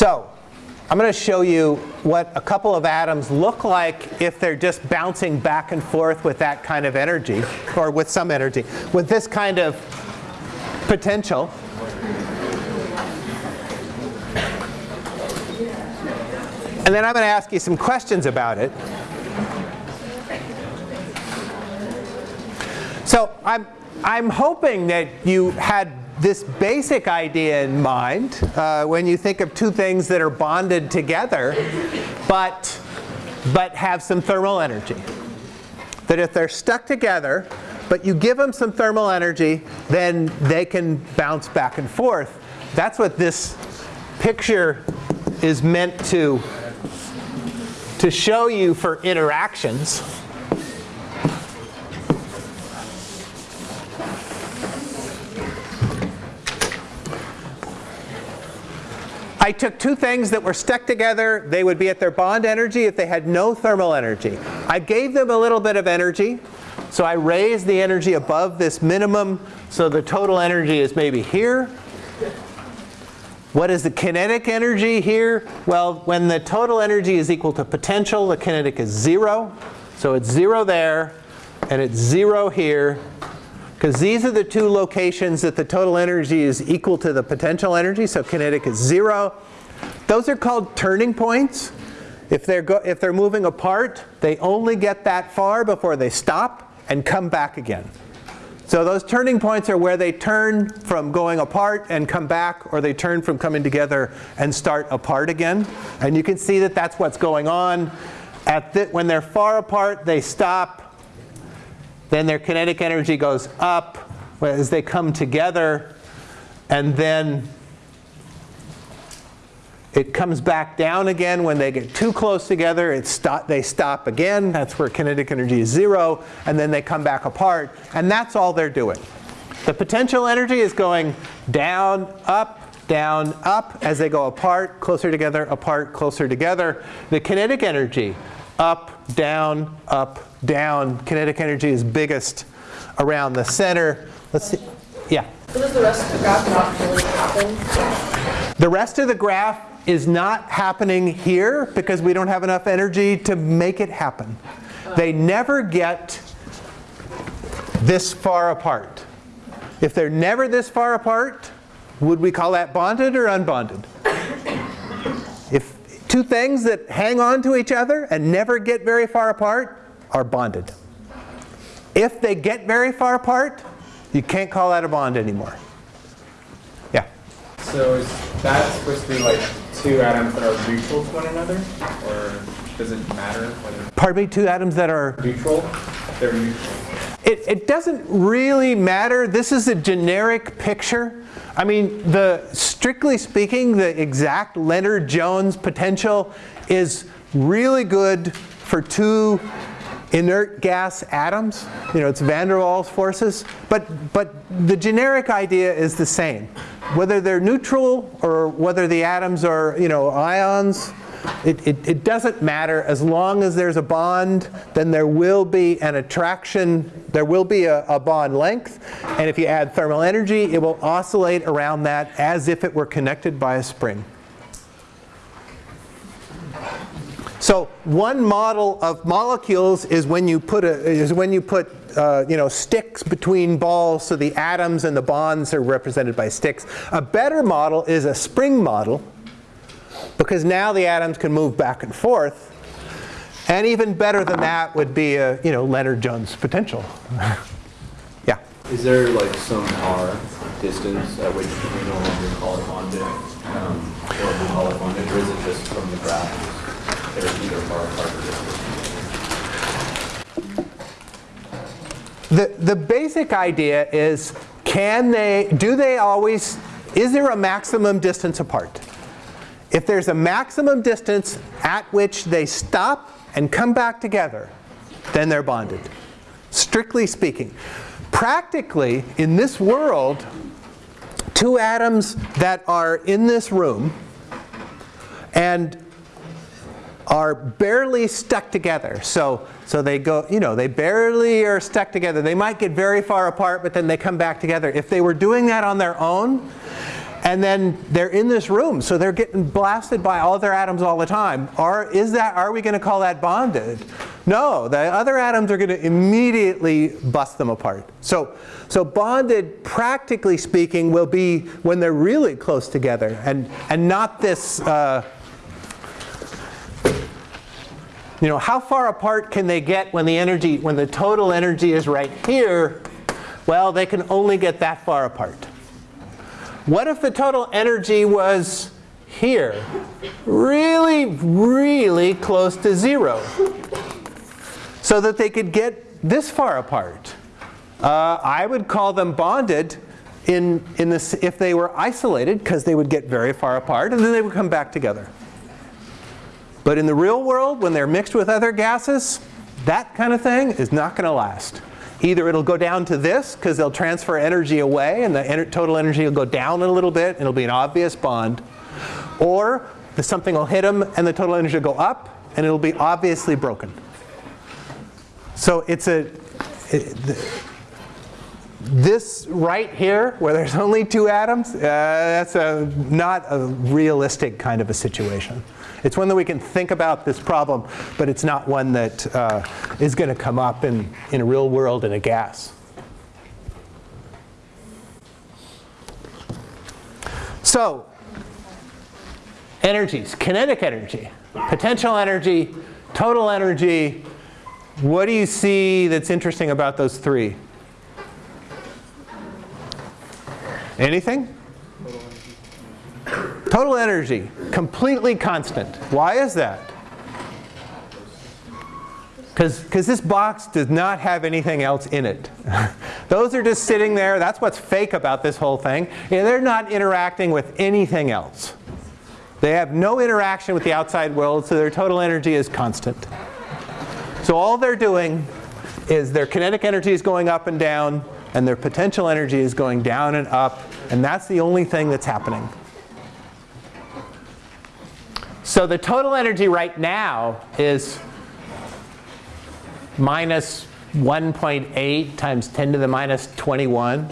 So I'm going to show you what a couple of atoms look like if they're just bouncing back and forth with that kind of energy, or with some energy, with this kind of potential. And then I'm going to ask you some questions about it. So I'm, I'm hoping that you had this basic idea in mind uh, when you think of two things that are bonded together but, but have some thermal energy. That if they're stuck together but you give them some thermal energy then they can bounce back and forth. That's what this picture is meant to to show you for interactions. I took two things that were stuck together. They would be at their bond energy if they had no thermal energy. I gave them a little bit of energy. So I raised the energy above this minimum. So the total energy is maybe here. What is the kinetic energy here? Well, when the total energy is equal to potential, the kinetic is 0. So it's 0 there, and it's 0 here. Because these are the two locations that the total energy is equal to the potential energy. So kinetic is 0. Those are called turning points. If they're, if they're moving apart, they only get that far before they stop and come back again. So those turning points are where they turn from going apart and come back, or they turn from coming together and start apart again. And you can see that that's what's going on. At the, when they're far apart, they stop. Then their kinetic energy goes up as they come together. And then it comes back down again when they get too close together. It stop, they stop again. That's where kinetic energy is zero. And then they come back apart. And that's all they're doing. The potential energy is going down, up, down, up as they go apart, closer together, apart, closer together. The kinetic energy, up, down, up, down. Kinetic energy is biggest around the center. Let's see. Yeah? Does the rest of the graph not really happen? The rest of the graph is not happening here because we don't have enough energy to make it happen. They never get this far apart. If they're never this far apart, would we call that bonded or unbonded? Two things that hang on to each other and never get very far apart are bonded. If they get very far apart, you can't call that a bond anymore. Yeah? So is that supposed to be like two atoms that are neutral to one another? Or does it matter whether Pardon me, two atoms that are neutral? They're neutral. It, it, doesn't really matter. This is a generic picture. I mean, the strictly speaking, the exact Lennard-Jones potential is really good for two inert gas atoms. You know, it's van der Waals forces. But, but the generic idea is the same. Whether they're neutral or whether the atoms are, you know, ions, it, it, it, doesn't matter. As long as there's a bond, then there will be an attraction. There will be a, a, bond length. And if you add thermal energy, it will oscillate around that as if it were connected by a spring. So one model of molecules is when you put, a, is when you put uh, you know, sticks between balls so the atoms and the bonds are represented by sticks. A better model is a spring model because now the atoms can move back and forth. And even better than that would be a you know, Lennard-Jones potential. yeah? Is there like some r distance at which we no longer call it bonded, um, or we call it bonded, or is it just from the graph? They're either far apart or The, the basic idea is, can they, do they always, is there a maximum distance apart? If there's a maximum distance at which they stop and come back together, then they're bonded, strictly speaking. Practically, in this world, two atoms that are in this room and are barely stuck together. So, so they go, you know, they barely are stuck together. They might get very far apart, but then they come back together. If they were doing that on their own, and then they're in this room, so they're getting blasted by all their atoms all the time. Are, is that, are we going to call that bonded? No, the other atoms are going to immediately bust them apart. So, so bonded, practically speaking, will be when they're really close together and, and not this, uh, you know, how far apart can they get when the energy, when the total energy is right here? Well, they can only get that far apart. What if the total energy was here? Really, really close to zero. So that they could get this far apart. Uh, I would call them bonded in, in this, if they were isolated, because they would get very far apart, and then they would come back together. But in the real world, when they're mixed with other gases, that kind of thing is not going to last. Either it'll go down to this, because they'll transfer energy away, and the total energy will go down a little bit, and it'll be an obvious bond. Or the, something will hit them, and the total energy will go up, and it'll be obviously broken. So it's a, it, this right here, where there's only two atoms, uh, that's a, not a realistic kind of a situation. It's one that we can think about this problem, but it's not one that uh, is going to come up in, in a real world in a gas. So, energies, kinetic energy, potential energy, total energy. What do you see that's interesting about those three? Anything? Total energy, completely constant. Why is that? Because this box does not have anything else in it. Those are just sitting there. That's what's fake about this whole thing. Yeah, they're not interacting with anything else. They have no interaction with the outside world, so their total energy is constant. So all they're doing is their kinetic energy is going up and down, and their potential energy is going down and up, and that's the only thing that's happening. So the total energy right now is minus 1.8 times 10 to the minus 21.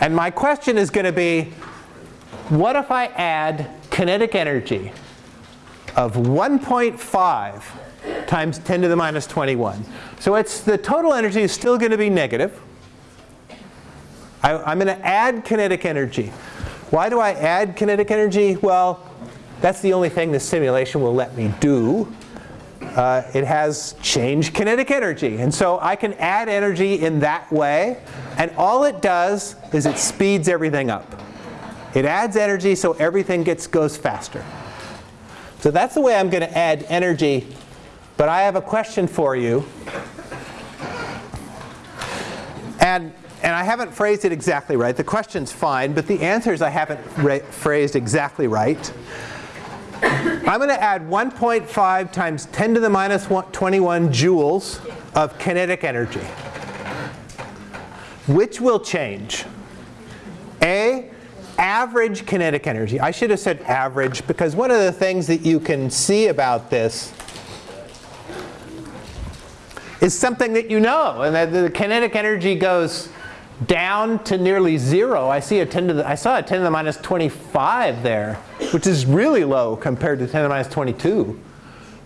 And my question is going to be, what if I add kinetic energy of 1.5 times 10 to the minus 21? So it's the total energy is still going to be negative. I, I'm going to add kinetic energy. Why do I add kinetic energy? Well, that's the only thing the simulation will let me do. Uh, it has change kinetic energy. And so I can add energy in that way. And all it does is it speeds everything up. It adds energy so everything gets, goes faster. So that's the way I'm going to add energy. But I have a question for you. And, and I haven't phrased it exactly right. The question's fine, but the answers I haven't phrased exactly right. I'm going to add 1.5 times 10 to the minus 21 joules of kinetic energy. Which will change? A, average kinetic energy. I should have said average because one of the things that you can see about this is something that you know, and that the kinetic energy goes down to nearly zero. I see a 10 to the, I saw a 10 to the minus 25 there, which is really low compared to 10 to the minus 22.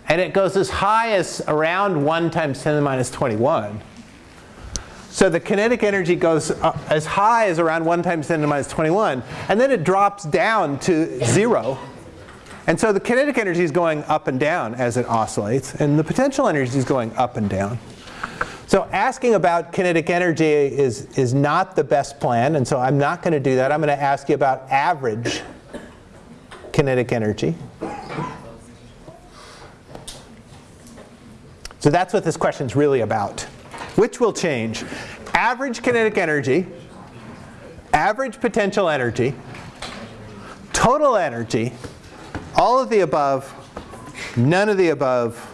And it goes as high as around 1 times 10 to the minus 21. So the kinetic energy goes as high as around 1 times 10 to the minus 21. And then it drops down to 0. And so the kinetic energy is going up and down as it oscillates. And the potential energy is going up and down. So asking about kinetic energy is, is not the best plan, and so I'm not going to do that. I'm going to ask you about average kinetic energy. So that's what this question is really about. Which will change? Average kinetic energy, average potential energy, total energy, all of the above, none of the above,